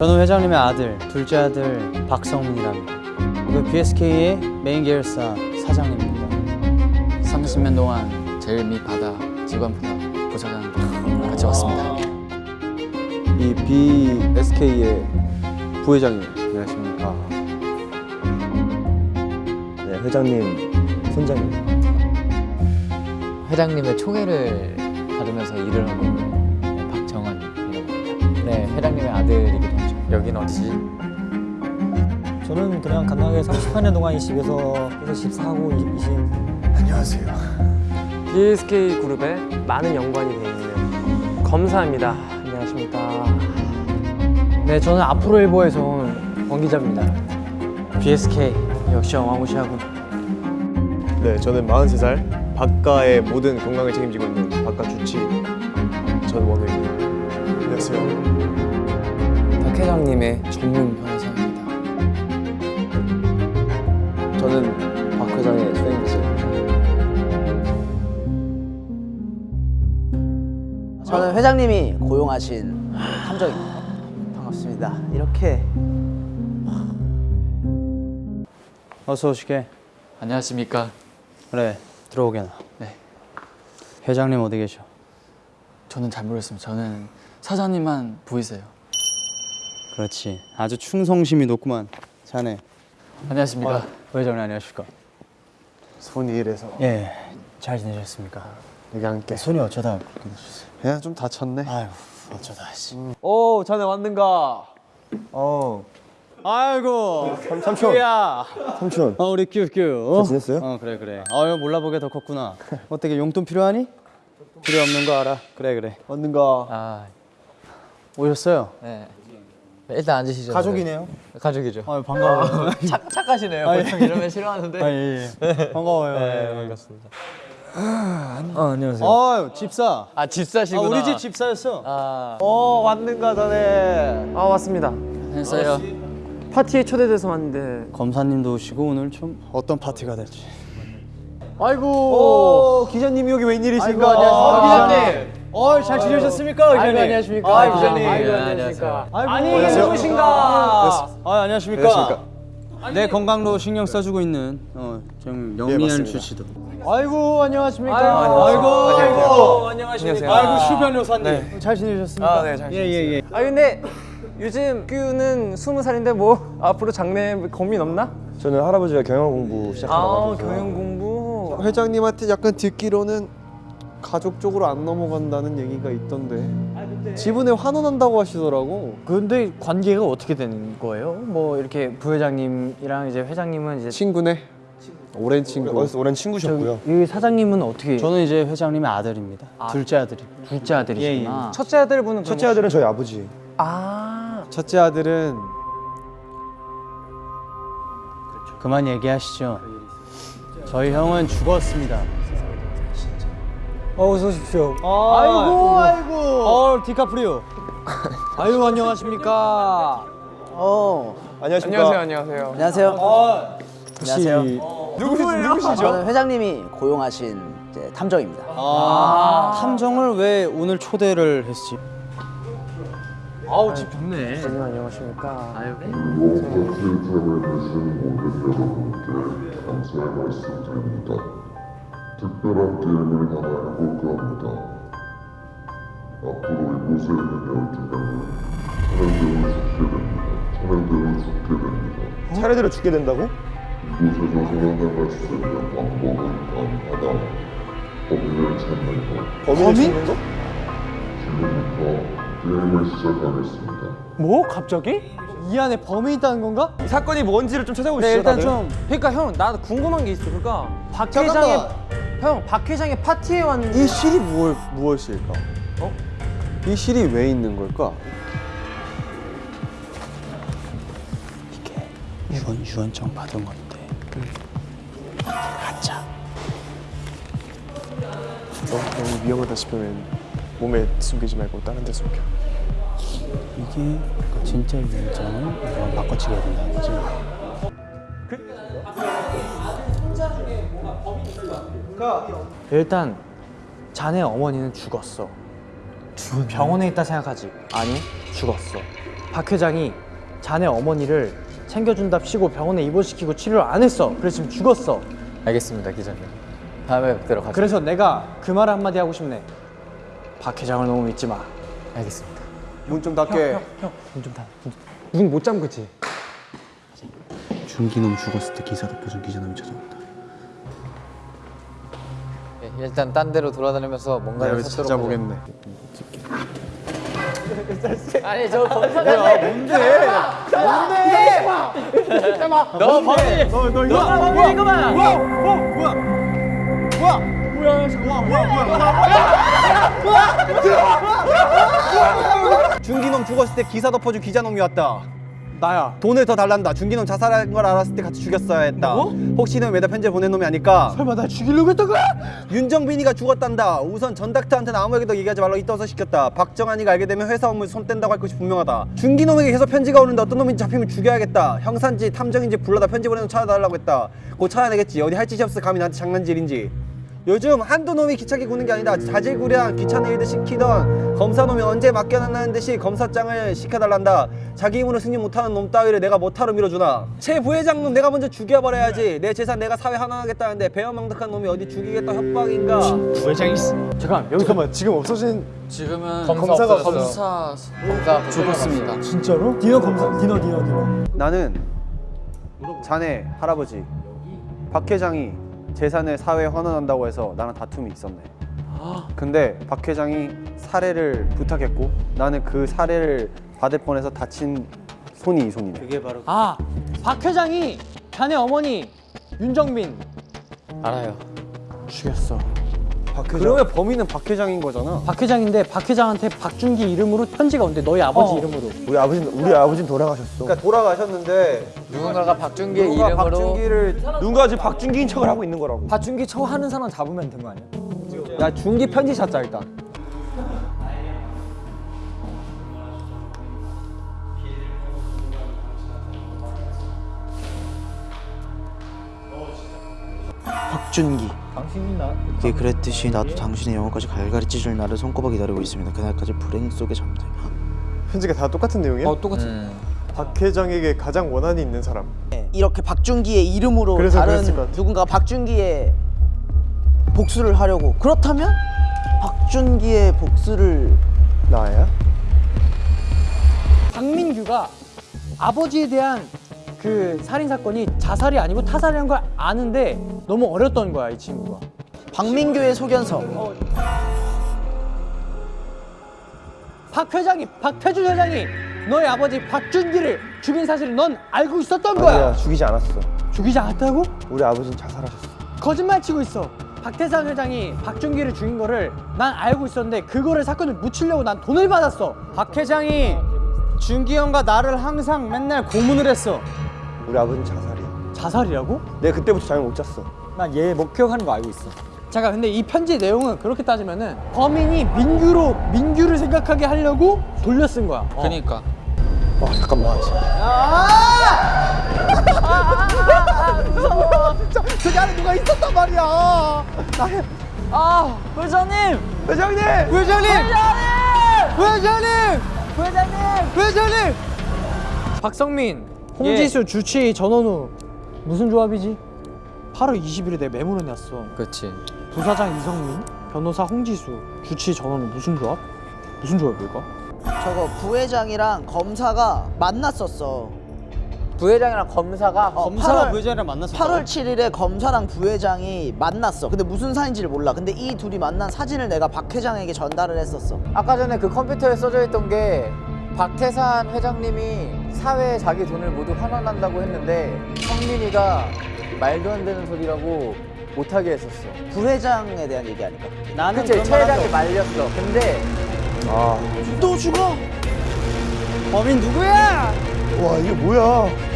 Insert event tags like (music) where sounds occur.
저는 회장님의 아들, 둘째 아들 박성민이랍니다. 그 BSK의 메인 계열사 사장님입니다. 30년 동안 제일 밑 바다 직원 분야 부사장 같이 왔습니다. 이 BSK의 부회장님 안녕하십니까 네, 회장님 손장님 회장님의 총애를 받으면서 일을 하고 있는 박정환이라고 합니다. 네, 회장님의 아들이기도 하죠. 여긴 어디지? 저는 그냥 간단하게 38년 동안 이 집에서 계속 14하고 20 안녕하세요 BSK 그룹에 많은 연관이 되어 있는 검사입니다. 안녕하십니까. 네, 저는 앞으로 일보에서 온 권기자입니다. BSK 역시 어마무시하군. 네 저는 43살 박가의 모든 건강을 책임지고 있는 박가 주치 전원우입니다 안녕하세요 박 회장님의 전문 변호사입니다. 저는 박 회장의 수행비서입니다 저는 회장님이 고용하신 탐정입니다. 반갑습니다. 이렇게 어서 오시게. 안녕하십니까? 그래, 들어오게나. 네. 회장님 어디 계셔? 저는 잘 모르겠습니다. 저는 사장님만 보이세요. 그렇지. 아주 충성심이 높구만. 자네. 안녕하십니까? 회장님 안녕하십니까? 손이 이래서 예, 잘 지내셨습니까? 여기 함께 손이 어쩌다 그렇게 되셨어요? 그냥 좀 다쳤네 아유, 어쩌다 씨. 오, 자네 왔는가? 어 아이고, 삼촌 야. 삼촌 어, 우리 큐큐. 어? 잘 지냈어요? 어, 그래 그래. 아유, 몰라보게 더 컸구나. 어떻게 용돈 필요하니? 필요 없는 거 알아. 그래 그래. 왔는가 아, 오셨어요? 네. 일단 앉으시죠. 가족이네요 네. 가족이죠. 아유, 반가워요. (laughs) 착, 착하시네요. 보통 이러면 싫어하는데. 아, 예, 예. 반가워요. 예, 반갑습니다. 아 안녕하세요 아유, 집사. 아, 아, 집사시구나. 우리 집 집사였어. 아, 어, 왔는가, 자네. 아, 왔습니다. 했어요. 파티에 초대돼서 왔는데. 검사님도 오시고 오늘 좀 어떤 파티가 될지. 아이고. 오 기자님이 여기 웬일이신가 어, 기자님. 어, 잘 지내셨습니까, 아이고, 안녕하십니까. 기자님. 아이고, 네, 안녕하십니까. 아니. 누구신가? 아, 안녕하십니까? 내 건강도 신경 써주고 있는 어, 좀 예, 영리한 맞습니다. 주치도. 아이고, 안녕하십니까? 아이고, 아이고, 안녕하십니까. 아이고, 슈 변호사님. 잘 지내셨습니까? 아, 네, 잘 예, 예, 예. 아, 근데 요즘 규는 스무 살인데 뭐 앞으로 장래 고민 없나? 저는 할아버지가 경영 공부 아, 시작하고 경영 공부. 회장님한테 약간 듣기로는 가족 쪽으로 안 넘어간다는 얘기가 있던데 지분에 환원한다고 하시더라고 근데 관계가 어떻게 되는 거예요? 뭐 이렇게 부회장님이랑 이제 회장님은 이제 친구네 오랜 친구 오랜 친구셨고요 이 사장님은 어떻게? 저는 이제 회장님의 아들입니다. 둘째 아들이. 둘째 아들이시구나. 첫째 아들분은 첫째 아들은 저희 아버지 아, 첫째 아들은 그만 얘기하시죠. 저희 형은 죽었습니다. 어, 어서 오십시오 아이고 아이고. 어 디카프리오. 아유 안녕하십니까. 어 안녕하십니까 안녕하세요, 안녕하세요. 안녕하세요. 혹시 안녕하세요. 누구시죠? 저는 회장님이 고용하신 이제 탐정입니다. 아, 탐정을 왜 오늘 초대를 했지? 아우, 집 좋네. 선생님 안녕하십니까? 아유, 감사의 말씀드립니다. 특별한 게임을 하나 해볼까 합니다. 앞으로 이곳에 있는 12명은 차례대로 죽게 됩니다. 차례대로 죽게 됩니다. 차례대로 죽게 된다고? 이곳에서 살아나갈 수 있는 방법은 단 하나. 범인을 찾는 것. 범인을 찾는 거? 지금부터 게임을 시작하겠습니다. 뭐? 갑자기? 이 안에 범이 있다는 건가? 사건이 뭔지를 좀 찾아보시죠 네, 일단 다들. 좀. 그러니까 형, 나 궁금한 게 있어. 그러니까 박 잠깐만. 회장의 형, 박 회장의 파티에 왔는데. 이 실이 무엇, 무엇일까? 어? 이 실이 왜 있는 걸까? 이게 유언 유언장 받은 건데. 가짜. 너 너무 위험하다 싶으면 몸에 숨기지 말고 다른 데 숨겨 이게 진짜 유언장을 이거 바꿔치기 해야 된다는 거지. 일단 자네 어머니는 죽었어. 병원에 있다 생각하지? 아니, 죽었어. 박 회장이 자네 어머니를 챙겨준답시고 병원에 입원시키고 치료를 안 했어. 그래서 지금 죽었어. 알겠습니다, 기자님. 다음에 뵙도록 하죠. 그래서 내가 그 말 한마디 하고 싶네. 박 회장을 너무 믿지 마. 알겠습니다. 문 좀 닫게. 눈못 잠그지? 준기놈 죽었을 때 기사 덮어준 기자님이 찾아온다. 예, 일단 딴 데로 돌아다니면서 뭔가를 찾아보겠네. 아니 저 검사장 뭔데? 뭔데? 너 범인! 너, 너 이거 범인 이거만! 준기놈 죽었을 때 기사 덮어준 기자놈이 왔다. 나야. 돈을 더 달란다. 준기놈 자살한 걸 알았을 때 같이 죽였어야 했다. 혹시 는 매달 편지 보낸 놈이 아닐까? 설마 날 죽이려고 했던 거야? 윤정빈이가 죽었단다. 우선 전 닥터한테는 아무에게도 얘기하지 말라고 이따서 시켰다. 박정환이가 알게 되면 회사 업무 손 뗀다고 할 것이 분명하다. 준기놈에게 계속 편지가 오는데 어떤 놈인지 잡히면 죽여야겠다. 형사인지 탐정인지 불러다 편지 보내는 찾아달라고 했다. 곧 찾아내겠지. 어디 할 짓이 없어 감히 나한테 장난질인지. 요즘 한두 놈이 기차기 구는 게 아니다. 자질구레한 귀찮은 일들 시키던 검사놈이 언제 맡겨놨다는 듯이 검사장을 시켜달란다. 자기 힘으로 승진 못하는 놈 따위를 내가 못하러 밀어주나. 최 부회장놈 내가 먼저 죽여버려야지. 내 재산 내가 사회 하나하겠다는데 배은망덕한 놈이 어디 죽이겠다 협박인가. 잠깐 여기서 잠깐만 지금 없어진 지금은 검사 가 검사 검사 죽었습니다. 진짜로? 디너 검사. 디너 디너 디너. 나는 자네 할아버지 박 회장이 재산을 사회에 환원한다고 해서 나랑 다툼이 있었네. 근데 박 회장이 사례를 부탁했고 나는 그 사례를 받을 뻔해서 다친 손이 이 손이네. 그게 바로 아, 박 회장이 자네 어머니 윤정민 알아요. 죽였어. 그러면 범인은 박 회장인 거잖아. 박 회장인데 박 회장한테 박준기 이름으로 편지가 온대. 너희 아버지 어. 이름으로. 우리 아버지 우리 아버지는 돌아가셨어. 그러니까 돌아가셨는데 누군가가 박준기의 누가 이름으로 박준기를 누가 지금 박준기인 척을 하고 있는 거라고. 박준기 쳐 하는 사람 잡으면 된 거 아니야? 야 준기 편지 찾자 일단. 박준기 당신이 나. 그게 그랬듯이 나도 당신의 영혼까지 갈갈이 찢을 날을 손꼽아 기다리고 있습니다 그날까지 불행 속에 잠들 편지가 다 똑같은 내용이야? 어 똑같이. 음, 박 회장에게 가장 원한이 있는 사람. 이렇게 박준기의 이름으로 다른. 누군가 박준기의 복수를 하려고 그렇다면 박준기의 복수를 나야? 박민규가 아버지에 대한 그 살인 사건이 자살이 아니고 타살이란 걸 아는데 너무 어렸던 거야 이 친구가. 박민규의 소견서 박 회장이 박태준 회장이 너희 아버지 박준기를 죽인 사실을 넌 알고 있었던 거야. 아니야 죽이지 않았어. 죽이지 않았다고? 우리 아버지는 자살하셨어. 거짓말 치고 있어. 박태상 회장이 박준기를 죽인 거를 난 알고 있었는데 그거를 사건을 묻히려고 난 돈을 받았어. 박 회장이 준기 형과 나를 항상 맨날 고문을 했어. 우리 아버지는 자살이야. 자살이라고? 내가 그때부터 잠을 못 잤어. 난 얘 목격하는 거 알고 있어. 잠깐 근데 이 편지 내용은 그렇게 따지면은 범인이 민규로 민규를 생각하게 하려고 돌려 쓴 거야. 어. 그니까 아 잠깐만. 저기 안에 누가 있었단 말이야. 회장님! 회장님! 회장님! 회장님! 회장님! 회장님! 박성민, 홍지수, 주치, 전원우 무슨 조합이지? 8월 20일에 내 메모를 냈어. 그렇지. 부사장 이성민, 변호사 홍지수, 주치, 전원우 무슨 조합? 무슨 조합일까? 저거 부회장이랑 검사가 만났었어 부회장이랑 검사가 어, 검사가 8월 부회장이랑 만났어. 8월 7일에 검사랑 부회장이 만났어 근데 무슨 사이인지를 몰라 근데 이 둘이 만난 사진을 내가 박 회장에게 전달을 했었어 아까 전에 그 컴퓨터에 써져 있던 게 박태산 회장님이 사회에 자기 돈을 모두 환원한다고 했는데 성민이가 말도 안 되는 소리라고 못하게 했었어 부회장에 대한 얘기 아닐까? 나는 그치, 최회장이 말렸어 근데 아... 또 죽어? 범인 누구야? 와 이게 뭐야